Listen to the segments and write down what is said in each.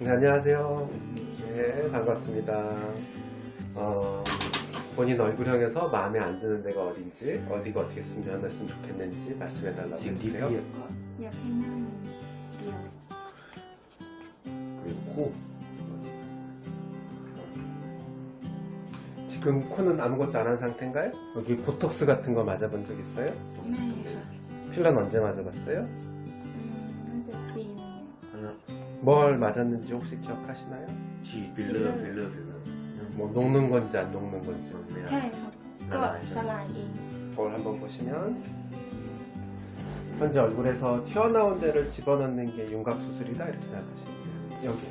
네, 안녕하세요. 네, 반갑습니다. 어, 본인 얼굴형에서 마음에 안 드는 데가 어딘지, 어디가 어떻게 수면했으면 좋겠는지 말씀해 달라고 지금 해주세요. 리뷰 할까? 옆에 있는 귀여워. 그리고 코. 지금 코는 아무것도 안 한 상태인가요? 여기 보톡스 같은 거 맞아본 적 있어요? 네. 필러 언제 맞아봤어요? 뭘 맞았는지 혹시 기억하시나요? 지 빌러 빌러 빌러 뭐 녹는 건지 안 녹는 건지 네, 또 살라이 거울 한번 보시면 현재 얼굴에서 튀어나온 데를 집어넣는 게 윤곽 수술이다 이렇게 생각하시면 돼요. 여기.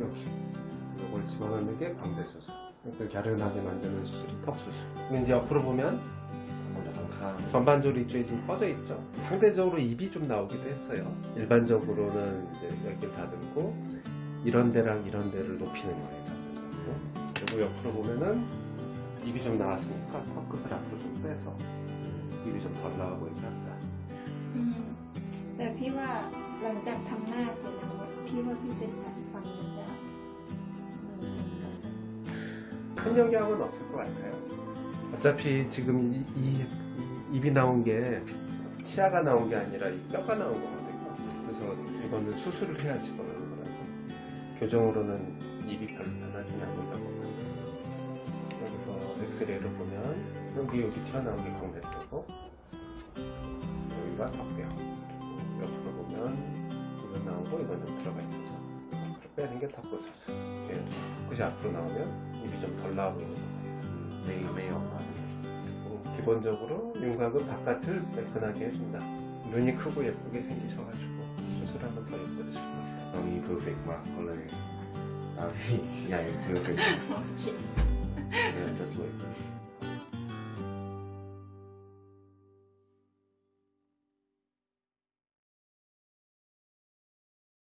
여기. 이걸 집어넣는 게 광대 수술. 이렇게 갸른하게 만드는 수술이 턱 수술. 근데 이제 옆으로 보면 전반적으로 이쪽이 좀 꺼져 있죠. 상대적으로 입이 좀 나오기도 했어요. 일반적으로는 이제 여기를 다듬고 이런 데랑 이런 데를 높이는 거예요. 전반적으로. 그리고 옆으로 보면은 입이 좀 나왔으니까 턱끝을 앞으로 좀 빼서 입이 좀 덜 나와 보이게 한다. อืมแต่พี่ว่าหลังจากทำหน้าเสร็จแล้วพี่ว่าพี่จะจัดฟันมันจะมี 큰 영향은 없을 것 같아요. 어차피 지금 이, 이- 이 입이 나온 게 치아가 나온 게 아니라 이 뼈가 나온 거거든요. 그래서 이거는 수술을 해야 집어넣는 거라고. 교정으로는 입이 별로 변하진 않는다고. 여기서 엑스레이를 보면 여기 여기 튀어나온 게 광대뼈고 여기가 턱뼈. 옆으로 보면 이거 나오고 이거는 들어가 있어서 앞으로 빼는 게 턱뼈 수술. 이렇게 끝이 앞으로 나오면 입이 좀 덜 나와 보이는 거예요. 매일 매일 엄마 어, 기본적으로 윤곽은 바깥을 매끈하게 해준다. 눈이 크고 예쁘게 생기셔가지고 수술 한번 더 예뻐지실 이 perfect 막 오늘 아니 야 perfect just wait